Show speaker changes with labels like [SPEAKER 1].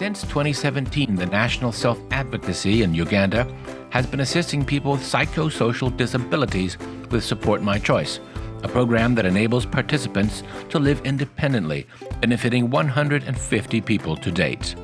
[SPEAKER 1] Since 2017, the National Self Advocacy in Uganda has been assisting people with psychosocial disabilities with Support My Choice, a program that enables participants to live independently, benefiting 150 people to date.